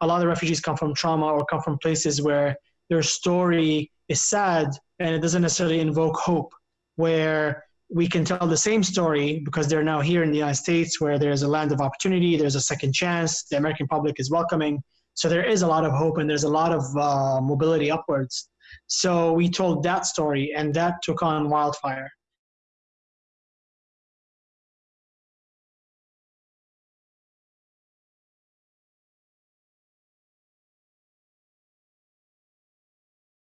a lot of refugees come from trauma or come from places where their story is sad and it doesn't necessarily invoke hope where we can tell the same story because they're now here in the United States where there's a land of opportunity, there's a second chance, the American public is welcoming. So there is a lot of hope and there's a lot of uh, mobility upwards. So we told that story and that took on wildfire.